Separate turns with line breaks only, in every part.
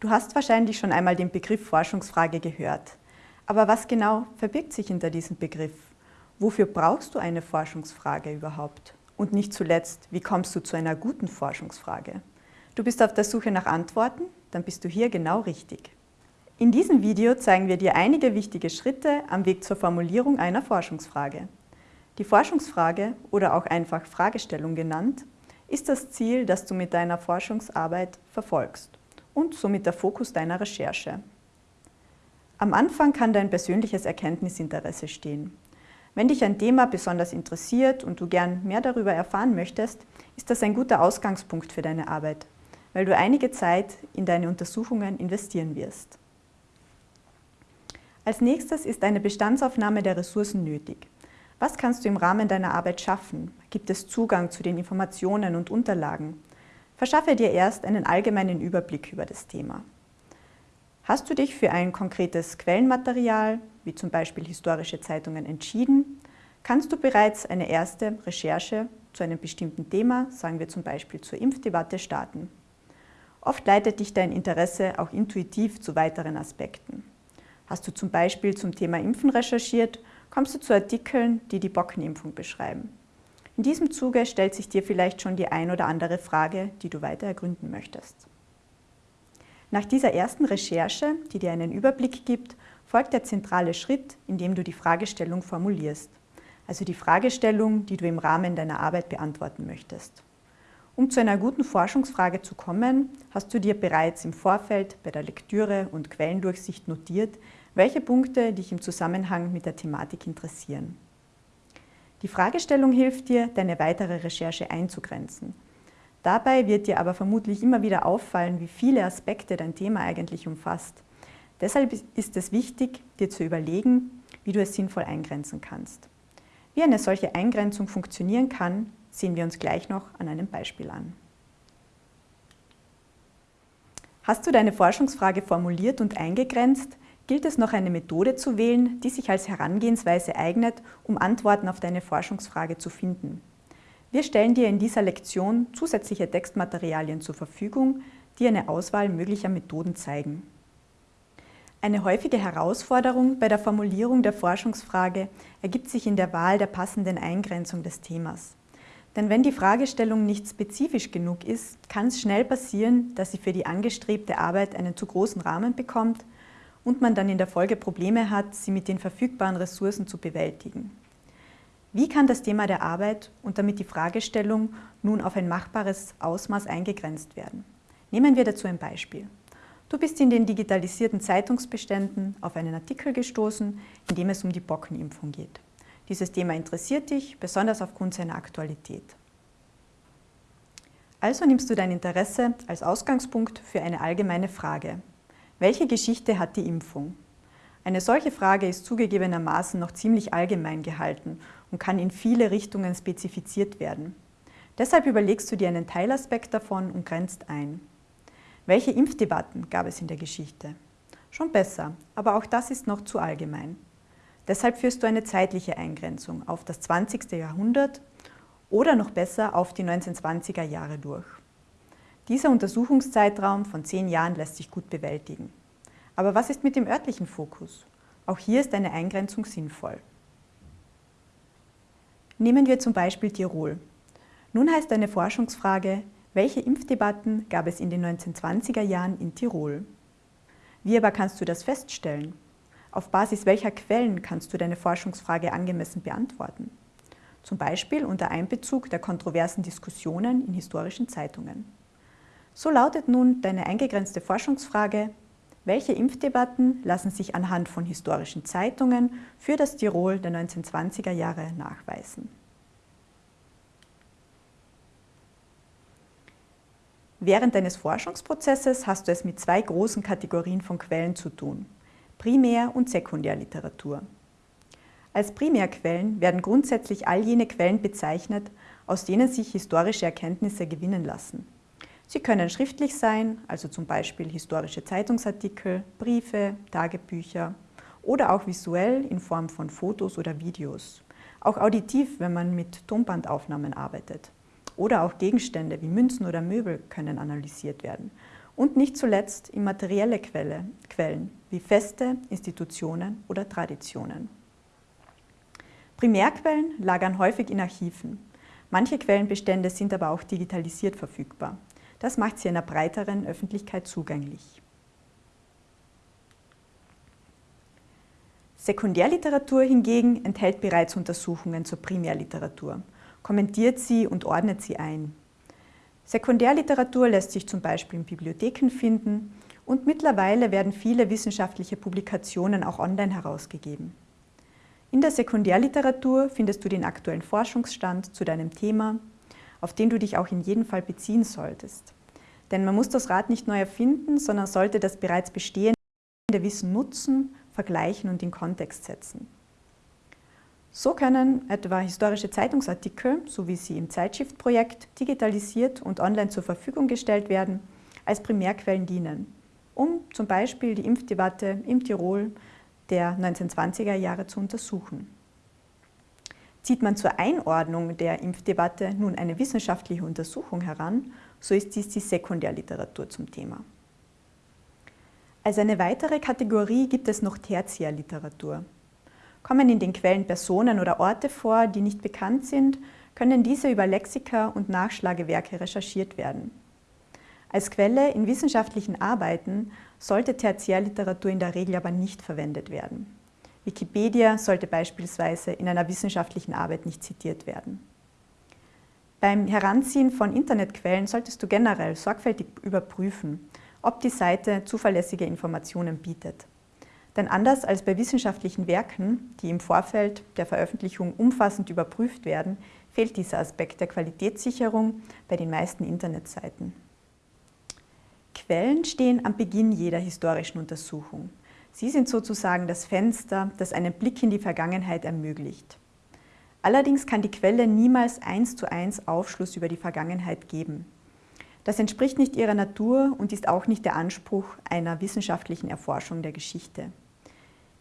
Du hast wahrscheinlich schon einmal den Begriff Forschungsfrage gehört. Aber was genau verbirgt sich hinter diesem Begriff? Wofür brauchst du eine Forschungsfrage überhaupt? Und nicht zuletzt, wie kommst du zu einer guten Forschungsfrage? Du bist auf der Suche nach Antworten? Dann bist du hier genau richtig. In diesem Video zeigen wir dir einige wichtige Schritte am Weg zur Formulierung einer Forschungsfrage. Die Forschungsfrage, oder auch einfach Fragestellung genannt, ist das Ziel, das du mit deiner Forschungsarbeit verfolgst und somit der Fokus deiner Recherche. Am Anfang kann dein persönliches Erkenntnisinteresse stehen. Wenn dich ein Thema besonders interessiert und du gern mehr darüber erfahren möchtest, ist das ein guter Ausgangspunkt für deine Arbeit, weil du einige Zeit in deine Untersuchungen investieren wirst. Als nächstes ist eine Bestandsaufnahme der Ressourcen nötig. Was kannst du im Rahmen deiner Arbeit schaffen? Gibt es Zugang zu den Informationen und Unterlagen? Verschaffe dir erst einen allgemeinen Überblick über das Thema. Hast du dich für ein konkretes Quellenmaterial, wie zum Beispiel historische Zeitungen, entschieden, kannst du bereits eine erste Recherche zu einem bestimmten Thema, sagen wir zum Beispiel zur Impfdebatte, starten. Oft leitet dich dein Interesse auch intuitiv zu weiteren Aspekten. Hast du zum Beispiel zum Thema Impfen recherchiert, kommst du zu Artikeln, die die Bockenimpfung beschreiben. In diesem Zuge stellt sich dir vielleicht schon die ein oder andere Frage, die du weiter ergründen möchtest. Nach dieser ersten Recherche, die dir einen Überblick gibt, folgt der zentrale Schritt, in dem du die Fragestellung formulierst, also die Fragestellung, die du im Rahmen deiner Arbeit beantworten möchtest. Um zu einer guten Forschungsfrage zu kommen, hast du dir bereits im Vorfeld bei der Lektüre und Quellendurchsicht notiert, welche Punkte dich im Zusammenhang mit der Thematik interessieren. Die Fragestellung hilft dir, deine weitere Recherche einzugrenzen. Dabei wird dir aber vermutlich immer wieder auffallen, wie viele Aspekte dein Thema eigentlich umfasst. Deshalb ist es wichtig, dir zu überlegen, wie du es sinnvoll eingrenzen kannst. Wie eine solche Eingrenzung funktionieren kann, sehen wir uns gleich noch an einem Beispiel an. Hast du deine Forschungsfrage formuliert und eingegrenzt, gilt es noch eine Methode zu wählen, die sich als Herangehensweise eignet, um Antworten auf deine Forschungsfrage zu finden. Wir stellen dir in dieser Lektion zusätzliche Textmaterialien zur Verfügung, die eine Auswahl möglicher Methoden zeigen. Eine häufige Herausforderung bei der Formulierung der Forschungsfrage ergibt sich in der Wahl der passenden Eingrenzung des Themas. Denn wenn die Fragestellung nicht spezifisch genug ist, kann es schnell passieren, dass sie für die angestrebte Arbeit einen zu großen Rahmen bekommt und man dann in der Folge Probleme hat, sie mit den verfügbaren Ressourcen zu bewältigen. Wie kann das Thema der Arbeit und damit die Fragestellung nun auf ein machbares Ausmaß eingegrenzt werden? Nehmen wir dazu ein Beispiel. Du bist in den digitalisierten Zeitungsbeständen auf einen Artikel gestoßen, in dem es um die Bockenimpfung geht. Dieses Thema interessiert dich, besonders aufgrund seiner Aktualität. Also nimmst du dein Interesse als Ausgangspunkt für eine allgemeine Frage, welche Geschichte hat die Impfung? Eine solche Frage ist zugegebenermaßen noch ziemlich allgemein gehalten und kann in viele Richtungen spezifiziert werden. Deshalb überlegst du dir einen Teilaspekt davon und grenzt ein. Welche Impfdebatten gab es in der Geschichte? Schon besser, aber auch das ist noch zu allgemein. Deshalb führst du eine zeitliche Eingrenzung auf das 20. Jahrhundert oder noch besser auf die 1920er Jahre durch. Dieser Untersuchungszeitraum von zehn Jahren lässt sich gut bewältigen. Aber was ist mit dem örtlichen Fokus? Auch hier ist eine Eingrenzung sinnvoll. Nehmen wir zum Beispiel Tirol. Nun heißt eine Forschungsfrage, welche Impfdebatten gab es in den 1920er Jahren in Tirol? Wie aber kannst du das feststellen? Auf Basis welcher Quellen kannst du deine Forschungsfrage angemessen beantworten? Zum Beispiel unter Einbezug der kontroversen Diskussionen in historischen Zeitungen. So lautet nun deine eingegrenzte Forschungsfrage, welche Impfdebatten lassen sich anhand von historischen Zeitungen für das Tirol der 1920er Jahre nachweisen? Während deines Forschungsprozesses hast du es mit zwei großen Kategorien von Quellen zu tun, Primär- und Sekundärliteratur. Als Primärquellen werden grundsätzlich all jene Quellen bezeichnet, aus denen sich historische Erkenntnisse gewinnen lassen. Sie können schriftlich sein, also zum Beispiel historische Zeitungsartikel, Briefe, Tagebücher oder auch visuell in Form von Fotos oder Videos. Auch auditiv, wenn man mit Tonbandaufnahmen arbeitet. Oder auch Gegenstände wie Münzen oder Möbel können analysiert werden. und nicht zuletzt immaterielle Quelle, Quellen wie Feste, Institutionen oder Traditionen. Primärquellen lagern häufig in Archiven. Manche Quellenbestände sind aber auch digitalisiert verfügbar. Das macht sie einer breiteren Öffentlichkeit zugänglich. Sekundärliteratur hingegen enthält bereits Untersuchungen zur Primärliteratur, kommentiert sie und ordnet sie ein. Sekundärliteratur lässt sich zum Beispiel in Bibliotheken finden und mittlerweile werden viele wissenschaftliche Publikationen auch online herausgegeben. In der Sekundärliteratur findest du den aktuellen Forschungsstand zu deinem Thema, auf den du dich auch in jedem Fall beziehen solltest. Denn man muss das Rad nicht neu erfinden, sondern sollte das bereits bestehende Wissen nutzen, vergleichen und in Kontext setzen. So können etwa historische Zeitungsartikel, so wie sie im Zeitschriftprojekt, digitalisiert und online zur Verfügung gestellt werden, als Primärquellen dienen, um zum Beispiel die Impfdebatte im Tirol der 1920er Jahre zu untersuchen. Zieht man zur Einordnung der Impfdebatte nun eine wissenschaftliche Untersuchung heran, so ist dies die Sekundärliteratur zum Thema. Als eine weitere Kategorie gibt es noch Tertiärliteratur, Kommen in den Quellen Personen oder Orte vor, die nicht bekannt sind, können diese über Lexika und Nachschlagewerke recherchiert werden. Als Quelle in wissenschaftlichen Arbeiten sollte Tertiärliteratur in der Regel aber nicht verwendet werden. Wikipedia sollte beispielsweise in einer wissenschaftlichen Arbeit nicht zitiert werden. Beim Heranziehen von Internetquellen solltest du generell sorgfältig überprüfen, ob die Seite zuverlässige Informationen bietet. Denn anders als bei wissenschaftlichen Werken, die im Vorfeld der Veröffentlichung umfassend überprüft werden, fehlt dieser Aspekt der Qualitätssicherung bei den meisten Internetseiten. Quellen stehen am Beginn jeder historischen Untersuchung. Sie sind sozusagen das Fenster, das einen Blick in die Vergangenheit ermöglicht. Allerdings kann die Quelle niemals eins zu eins Aufschluss über die Vergangenheit geben. Das entspricht nicht ihrer Natur und ist auch nicht der Anspruch einer wissenschaftlichen Erforschung der Geschichte.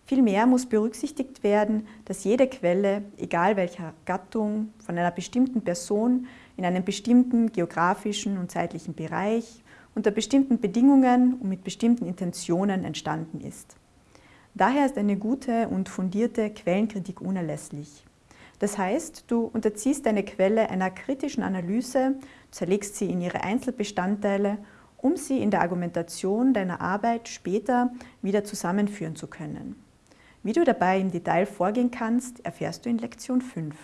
Vielmehr muss berücksichtigt werden, dass jede Quelle, egal welcher Gattung, von einer bestimmten Person in einem bestimmten geografischen und zeitlichen Bereich unter bestimmten Bedingungen und mit bestimmten Intentionen entstanden ist. Daher ist eine gute und fundierte Quellenkritik unerlässlich. Das heißt, du unterziehst deine Quelle einer kritischen Analyse, zerlegst sie in ihre Einzelbestandteile, um sie in der Argumentation deiner Arbeit später wieder zusammenführen zu können. Wie du dabei im Detail vorgehen kannst, erfährst du in Lektion 5.